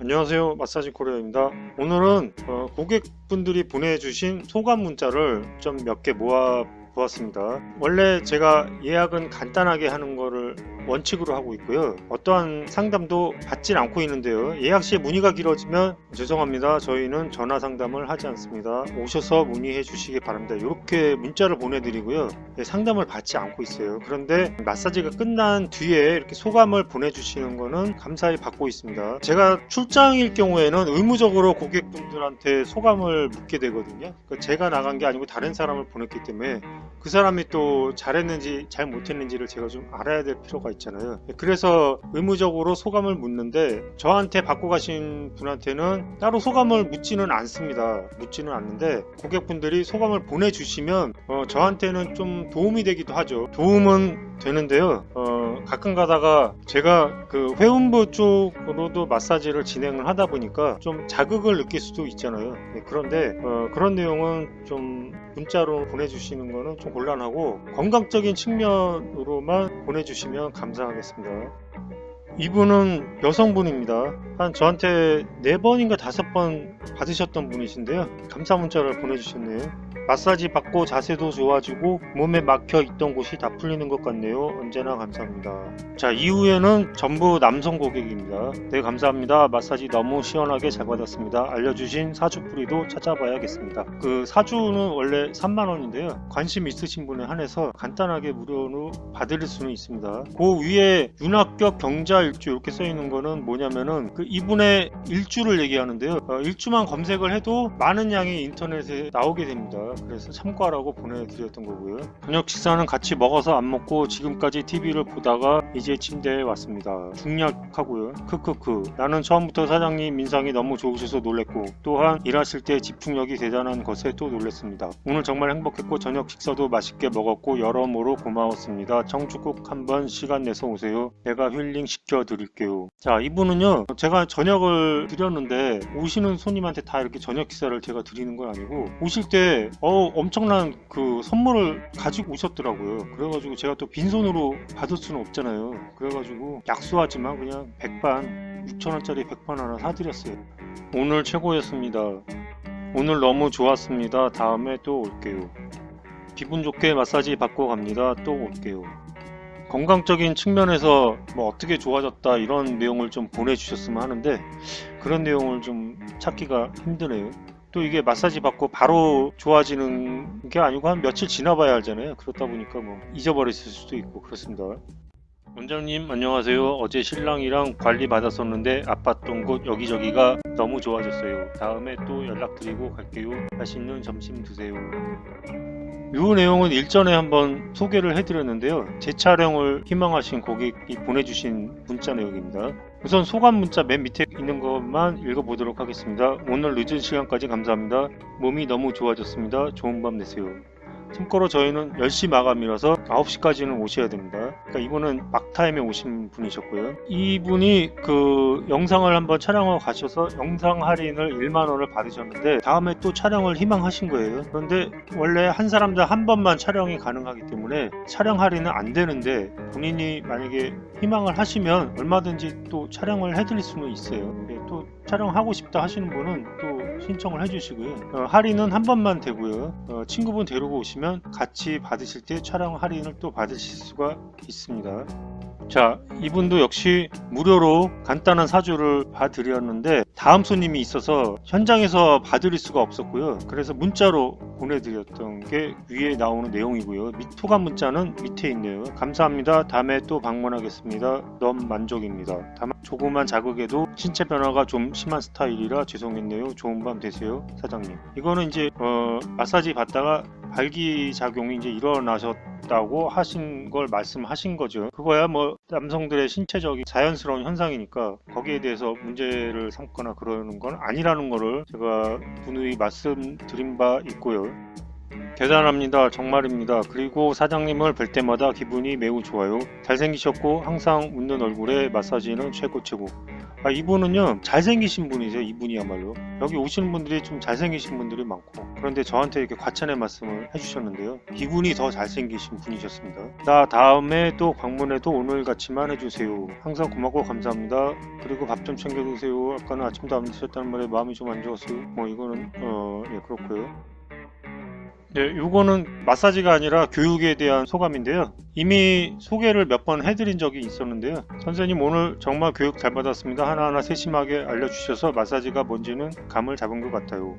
안녕하세요. 마사지 코리아입니다. 오늘은 어, 고객분들이 보내주신 소감 문자를 좀 몇 개 모아 보았습니다. 원래 제가 예약은 간단하게 하는 거를 원칙으로 하고 있고요. 어떠한 상담도 받질 않고 있는데요. 예약 시에 문의가 길어지면 죄송합니다. 저희는 전화 상담을 하지 않습니다. 오셔서 문의해 주시기 바랍니다. 이렇게 문자를 보내드리고요. 예, 상담을 받지 않고 있어요. 그런데 마사지가 끝난 뒤에 이렇게 소감을 보내주시는 거는 감사히 받고 있습니다. 제가 출장일 경우에는 의무적으로 고객분들한테 소감을 묻게 되거든요. 그러니까 제가 나간 게 아니고 다른 사람을 보냈기 때문에 그 사람이 또 잘했는지 잘 못했는지를 제가 좀 알아야 될 필요가 있잖아요. 그래서 의무적으로 소감을 묻는데 저한테 받고 가신 분한테는 따로 소감을 묻지는 않습니다. 묻지는 않는데 고객분들이 소감을 보내주시면 어, 저한테는 좀 도움이 되기도 하죠. 도움은 되는데요. 어, 가끔 가다가 제가 그 회원부 쪽으로도 마사지를 진행을 하다 보니까 좀 자극을 느낄 수도 있잖아요. 네, 그런데 어, 그런 내용은 좀 문자로 보내주시는 거는 좀 곤란하고 건강적인 측면으로만 보내주시면 감사하겠습니다 이분은 여성분입니다. 한 저한테 네번인가 다섯 번 받으셨던 분이신데요. 감사 문자를 보내주셨네요. 마사지 받고 자세도 좋아지고 몸에 막혀 있던 곳이 다 풀리는 것 같네요. 언제나 감사합니다. 자 이후에는 전부 남성 고객입니다. 네 감사합니다. 마사지 너무 시원하게 잘 받았습니다. 알려주신 사주뿌리도 찾아봐야겠습니다. 그 사주는 원래 3만원인데요. 관심 있으신 분에 한해서 간단하게 무료로 받을 수는 있습니다. 그 위에 윤합격 경자 일주 이렇게 써 있는 거는 뭐냐면은 그 이분의 일주를 얘기하는데요. 어, 일주만 검색을 해도 많은 양이 인터넷에 나오게 됩니다. 그래서 참고하라고 보내드렸던 거고요. 저녁 식사는 같이 먹어서 안 먹고 지금까지 TV를 보다가 이제 침대에 왔습니다. 중략하고요. 크크크. 나는 처음부터 사장님 인상이 너무 좋으셔서 놀랬고 또한 일하실 때 집중력이 대단한 것에 또 놀랬습니다. 오늘 정말 행복했고 저녁 식사도 맛있게 먹었고 여러모로 고마웠습니다. 청주국 한번 시간 내서 오세요. 내가 힐링 시켜 드릴게요. 자 이분은요 제가 저녁을 드렸는데 오시는 손님한테 다 이렇게 저녁 식사를 제가 드리는 건 아니고 오실 때 어, 엄청난 그 선물을 가지고 오셨더라고요. 그래가지고 제가 또 빈손으로 받을 수는 없잖아요. 그래가지고 약소하지만 그냥 백반 6천원짜리 백반 하나 사드렸어요. 오늘 최고였습니다. 오늘 너무 좋았습니다. 다음에 또 올게요. 기분 좋게 마사지 받고 갑니다. 또 올게요 건강적인 측면에서 뭐 어떻게 좋아졌다 이런 내용을 좀 보내주셨으면 하는데 그런 내용을 좀 찾기가 힘드네요. 또 이게 마사지 받고 바로 좋아지는 게 아니고 한 며칠 지나봐야 알잖아요. 그렇다 보니까 뭐 잊어버렸을 수도 있고 그렇습니다 원장님 안녕하세요. 어제 신랑이랑 관리 받았었는데 아팠던 곳 여기저기가 너무 좋아졌어요. 다음에 또 연락드리고 갈게요. 맛있는 점심 드세요. 이 내용은 일전에 한번 소개를 해드렸는데요. 제 촬영을 희망하신 고객이 보내주신 문자 내용입니다. 우선 소감 문자 맨 밑에 있는 것만 읽어보도록 하겠습니다. 오늘 늦은 시간까지 감사합니다. 몸이 너무 좋아졌습니다. 좋은 밤 되세요 참고로 저희는 10시 마감이라서 9시까지는 오셔야 됩니다. 그러니까 이분은 막타임에 오신 분이셨고요. 이분이 그 영상을 한번 촬영하고 가셔서 영상 할인을 1만원을 받으셨는데 다음에 또 촬영을 희망하신 거예요. 그런데 원래 한 사람당 한 번만 촬영이 가능하기 때문에 촬영 할인은 안 되는데 본인이 만약에 희망을 하시면 얼마든지 또 촬영을 해드릴 수는 있어요. 네, 또 촬영하고 싶다 하시는 분은 또 신청을 해주시고요. 어, 할인은 한 번만 되고요. 어, 친구분 데리고 오시면 같이 받으실 때 촬영 할인을 또 받으실 수가 있습니다 자 이분도 역시 무료로 간단한 사주를 봐드렸는데 다음 손님이 있어서 현장에서 봐드릴 수가 없었고요. 그래서 문자로 보내드렸던 게 위에 나오는 내용이고요. 토감 문자는 밑에 있네요. 감사합니다. 다음에 또 방문하겠습니다. 너무 만족입니다. 다만 조그만 자극에도 신체 변화가 좀 심한 스타일이라 죄송했네요. 좋은 밤 되세요 사장님. 이거는 이제 어, 마사지 받다가 발기작용이 이제 일어나셨다고 하신 걸 말씀하신 거죠. 그거야 뭐 남성들의 신체적인 자연스러운 현상이니까 거기에 대해서 문제를 삼거나 그러는 건 아니라는 거를 제가 누누이 말씀드린 바 있고요. 대단합니다. 정말입니다. 그리고 사장님을 뵐 때마다 기분이 매우 좋아요. 잘생기셨고 항상 웃는 얼굴에 마사지는 최고 최고 아, 이분은요 잘생기신 분이세요 이분이야말로. 여기 오시는 분들이 좀 잘생기신 분들이 많고 그런데 저한테 이렇게 과찬의 말씀을 해주셨는데요. 이분이 더 잘생기신 분이셨습니다. 자 다음에 또 방문해도 오늘같이만 해주세요. 항상 고맙고 감사합니다. 그리고 밥 좀 챙겨 드세요. 아까는 아침도 안 드셨다는 말에 마음이 좀 안 좋았어요. 뭐 이거는 어 예 그렇고요 네, 이거는 마사지가 아니라 교육에 대한 소감인데요. 이미 소개를 몇 번 해드린 적이 있었는데요. 선생님 오늘 정말 교육 잘 받았습니다. 하나하나 세심하게 알려주셔서 마사지가 뭔지는 감을 잡은 것 같아요.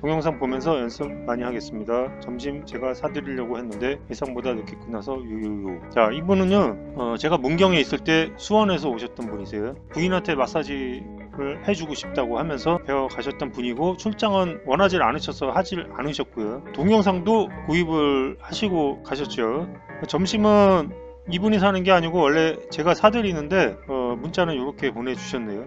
동영상 보면서 연습 많이 하겠습니다. 점심 제가 사드리려고 했는데 예상보다 늦게 끝나서 유유유. 자 이분은요 어, 제가 문경에 있을 때 수원에서 오셨던 분이세요. 부인한테 마사지 를 해주고 싶다고 하면서 배워 가셨던 분이고 출장은 원하지 않으셔서 하질 않으셨고요. 동영상도 구입을 하시고 가셨죠. 점심은 이분이 사는 게 아니고 원래 제가 사드리는데 어, 문자는 이렇게 보내주셨네요.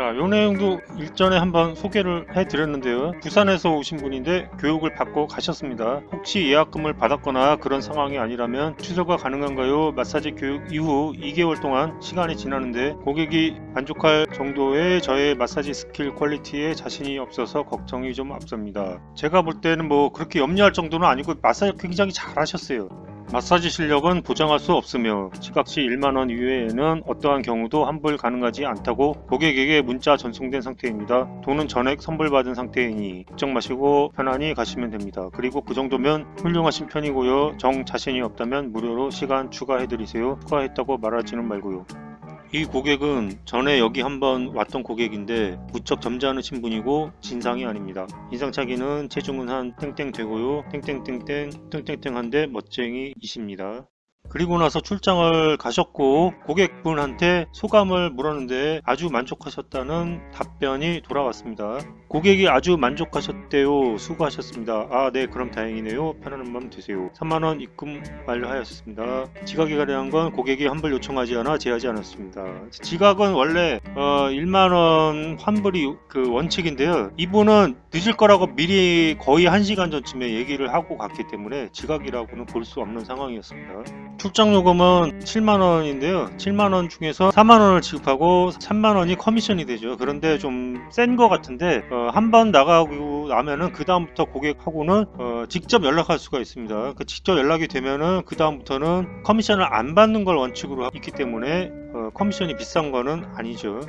자, 요 내용도 일전에 한번 소개를 해드렸는데요. 부산에서 오신 분인데 교육을 받고 가셨습니다. 혹시 예약금을 받았거나 그런 상황이 아니라면 취소가 가능한가요? 마사지 교육 이후 2개월 동안 시간이 지나는데 고객이 만족할 정도의 저의 마사지 스킬 퀄리티에 자신이 없어서 걱정이 좀 앞섭니다. 제가 볼 때는 뭐 그렇게 염려할 정도는 아니고 마사지 굉장히 잘 하셨어요. 마사지 실력은 보장할 수 없으며 지각시 1만원 이외에는 어떠한 경우도 환불 가능하지 않다고 고객에게 문자 전송된 상태입니다. 돈은 전액 선불받은 상태이니 걱정 마시고 편안히 가시면 됩니다. 그리고 그 정도면 훌륭하신 편이고요. 정 자신이 없다면 무료로 시간 추가해드리세요. 추가했다고 말하지는 말고요. 이 고객은 전에 여기 한번 왔던 고객인데 무척 점잖으신 분이고 진상이 아닙니다. 인상차기는 체중은 한 땡땡 되고요. 땡땡땡땡 땡땡땡 한데 멋쟁이이십니다. 그리고 나서 출장을 가셨고 고객분한테 소감을 물었는데 아주 만족하셨다는 답변이 돌아왔습니다. 고객이 아주 만족하셨대요. 수고하셨습니다. 아 네 그럼 다행이네요. 편안한 마음 되세요. 3만원 입금 완료하였습니다. 지각이 가능한 건 고객이 환불 요청하지 않아 제하지 않았습니다. 지각은 원래 어, 1만원 환불이 그 원칙인데요. 이분은 늦을 거라고 미리 거의 1시간 전쯤에 얘기를 하고 갔기 때문에 지각이라고는 볼 수 없는 상황이었습니다. 출장 요금은 7만원인데요 7만원 중에서 4만원을 지급하고 3만원이 커미션이 되죠 그런데 좀 센 것 같은데 어, 한번 나가고 나면은 그 다음부터 고객하고는 어, 직접 연락할 수가 있습니다 그 직접 연락이 되면은 그 다음부터는 커미션을 안 받는 걸 원칙으로 있기 때문에 어, 커미션이 비싼 거는 아니죠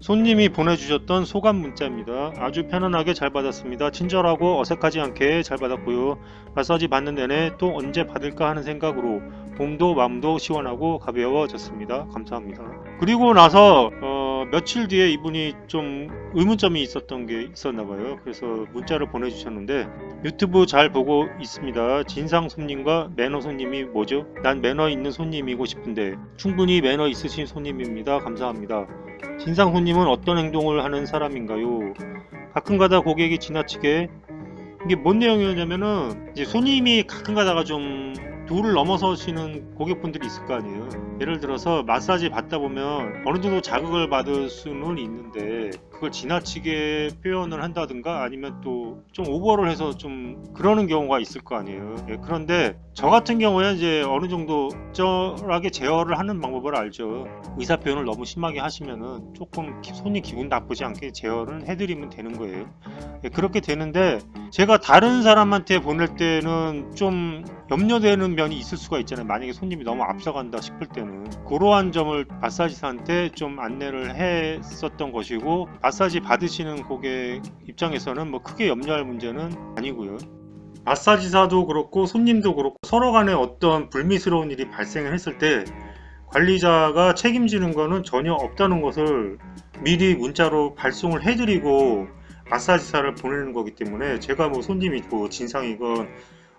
손님이 보내주셨던 소감 문자입니다. 아주 편안하게 잘 받았습니다. 친절하고 어색하지 않게 잘 받았고요. 마사지 받는 내내 또 언제 받을까 하는 생각으로 몸도 마음도 시원하고 가벼워졌습니다. 감사합니다. 그리고 나서 어, 며칠 뒤에 이분이 좀 의문점이 있었던 게 있었나 봐요. 그래서 문자를 보내주셨는데 유튜브 잘 보고 있습니다. 진상 손님과 매너 손님이 뭐죠? 난 매너 있는 손님이고 싶은데 충분히 매너 있으신 손님입니다. 감사합니다. 진상 손님은 어떤 행동을 하는 사람인가요? 가끔가다 고객이 지나치게 이게 뭔 내용이었냐면은 이제 손님이 가끔가다가 좀 도를 넘어서시는 고객분들이 있을 거 아니에요. 예를 들어서 마사지 받다 보면 어느 정도 자극을 받을 수는 있는데 그걸 지나치게 표현을 한다든가 아니면 또 좀 오버를 해서 좀 그러는 경우가 있을 거 아니에요. 예, 그런데 저 같은 경우에 이제 어느 정도 적절하게 제어를 하는 방법을 알죠. 의사 표현을 너무 심하게 하시면은 조금 손이 기분 나쁘지 않게 제어를 해드리면 되는 거예요. 예, 그렇게 되는데 제가 다른 사람한테 보낼 때는 좀 염려되는 면이 있을 수가 있잖아요. 만약에 손님이 너무 앞서간다 싶을 때는. 그러한 점을 마사지사한테 좀 안내를 했었던 것이고 마사지 받으시는 고객 입장에서는 뭐 크게 염려할 문제는 아니고요 마사지사도 그렇고 손님도 그렇고 서로 간에 어떤 불미스러운 일이 발생을 했을 때 관리자가 책임지는 것은 전혀 없다는 것을 미리 문자로 발송을 해드리고 마사지사를 보내는 거기 때문에 제가 뭐 손님이 뭐 진상이건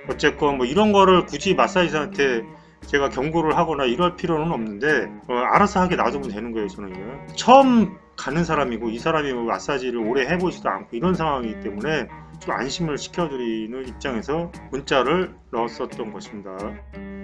어쨌건 뭐 이런 거를 굳이 마사지사한테 제가 경고를 하거나 이럴 필요는 없는데 어, 알아서 하게 놔두면 되는 거예요 저는요 처음 가는 사람이고 이 사람이 뭐 마사지를 오래 해보지도 않고 이런 상황이기 때문에 좀 안심을 시켜드리는 입장에서 문자를 넣었었던 것입니다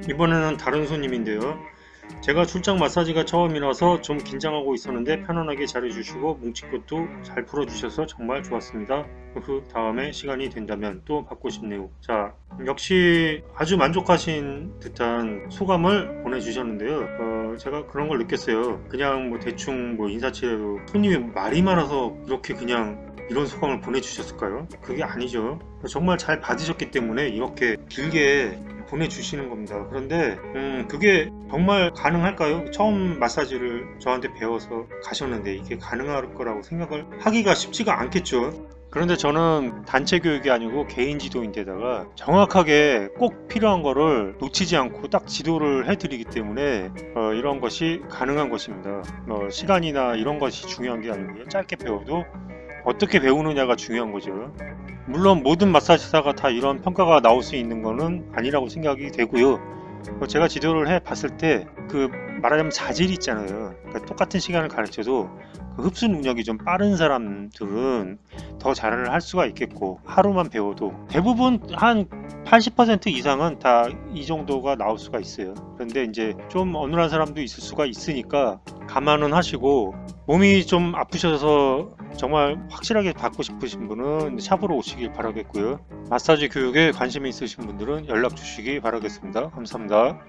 이번에는 다른 손님인데요 제가 출장 마사지가 처음이라서 좀 긴장하고 있었는데 편안하게 잘해주시고 뭉친 것도 잘 풀어주셔서 정말 좋았습니다. 그 다음에 시간이 된다면 또 받고 싶네요. 자 역시 아주 만족하신 듯한 소감을 보내주셨는데요. 어, 제가 그런 걸 느꼈어요. 그냥 뭐 대충 뭐 인사치레로 손님이 말이 많아서 이렇게 그냥 이런 소감을 보내주셨을까요? 그게 아니죠. 정말 잘 받으셨기 때문에 이렇게 길게 보내주시는 겁니다. 그런데 음, 그게 정말 가능할까요? 처음 마사지를 저한테 배워서 가셨는데 이게 가능할 거라고 생각을 하기가 쉽지가 않겠죠. 그런데 저는 단체 교육이 아니고 개인 지도인데다가 정확하게 꼭 필요한 거를 놓치지 않고 딱 지도를 해드리기 때문에 어, 이런 것이 가능한 것입니다. 어, 시간이나 이런 것이 중요한 게 아니고요. 짧게 배워도 어떻게 배우느냐가 중요한 거죠. 물론 모든 마사지사가 다 이런 평가가 나올 수 있는 거는 아니라고 생각이 되고요. 어, 제가 지도를 해 봤을 때 그 말하자면 자질이 있잖아요. 그러니까 똑같은 시간을 가르쳐도 그 흡수 능력이 좀 빠른 사람들은 더 잘을 할 수가 있겠고 하루만 배워도 대부분 한 80% 이상은 다 이 정도가 나올 수가 있어요. 그런데 이제 좀 어눌한 사람도 있을 수가 있으니까 감안은 하시고 몸이 좀 아프셔서 정말 확실하게 받고 싶으신 분은 샵으로 오시길 바라겠고요. 마사지 교육에 관심이 있으신 분들은 연락 주시기 바라겠습니다. 감사합니다.